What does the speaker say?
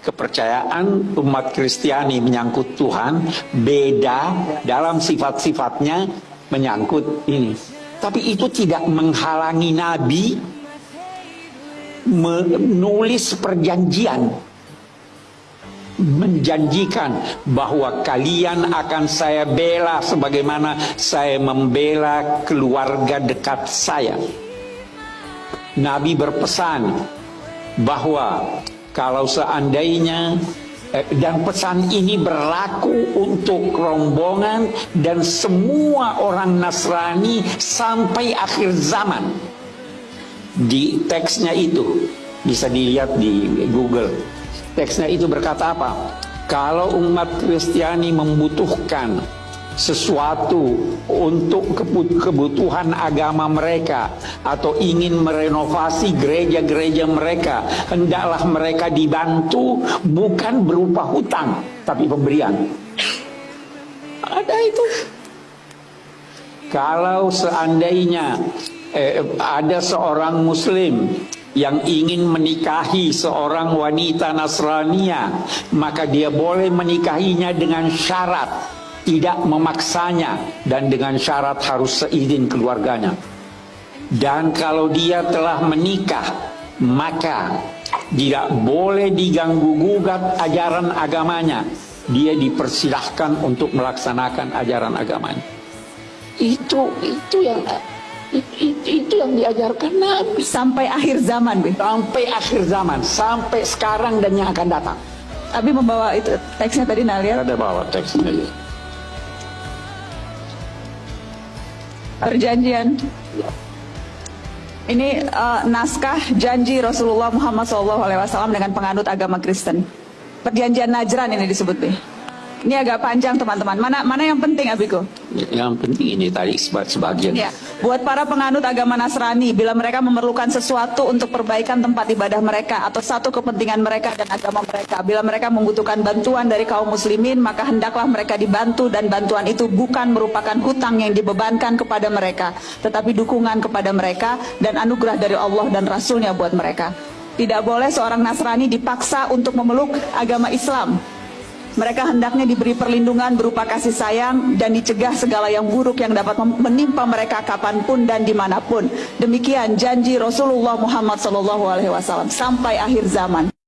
kepercayaan umat Kristiani menyangkut Tuhan beda dalam sifat-sifatnya menyangkut ini. Tapi itu tidak menghalangi Nabi menulis perjanjian menjanjikan bahwa kalian akan saya bela sebagaimana saya membela keluarga dekat saya. Nabi berpesan bahwa kalau seandainya eh, dan pesan ini berlaku untuk rombongan dan semua orang Nasrani sampai akhir zaman. Di teksnya itu bisa dilihat di Google. Teksnya itu berkata apa? Kalau umat Kristiani membutuhkan sesuatu untuk kebutuhan agama mereka atau ingin merenovasi gereja-gereja mereka hendaklah mereka dibantu bukan berupa hutang tapi pemberian. Ada itu. Kalau seandainya eh, ada seorang muslim yang ingin menikahi seorang wanita Nasrania maka dia boleh menikahinya dengan syarat tidak memaksanya dan dengan syarat harus seizin keluarganya. Dan kalau dia telah menikah, maka tidak boleh diganggu gugat ajaran agamanya. Dia dipersilahkan untuk melaksanakan ajaran agamanya. Itu itu yang itu, itu yang diajarkan Nabi sampai akhir zaman, Be. Sampai akhir zaman, sampai sekarang dan yang akan datang. Abi membawa itu teksnya tadi Nalia. Ada bawa teksnya. Ya. Perjanjian. Ini uh, naskah janji Rasulullah Muhammad SAW dengan penganut agama Kristen. Perjanjian Najran ini disebut nih ini agak panjang teman-teman. Mana mana yang penting Abiko? Yang penting ini tadi sebagian. Ya. Buat para penganut agama Nasrani, bila mereka memerlukan sesuatu untuk perbaikan tempat ibadah mereka atau satu kepentingan mereka dan agama mereka, bila mereka membutuhkan bantuan dari kaum muslimin, maka hendaklah mereka dibantu dan bantuan itu bukan merupakan hutang yang dibebankan kepada mereka, tetapi dukungan kepada mereka dan anugerah dari Allah dan Rasulnya buat mereka. Tidak boleh seorang Nasrani dipaksa untuk memeluk agama Islam mereka hendaknya diberi perlindungan berupa kasih sayang dan dicegah segala yang buruk yang dapat menimpa mereka kapan pun dan di mana pun. Demikian janji Rasulullah Muhammad SAW sampai akhir zaman.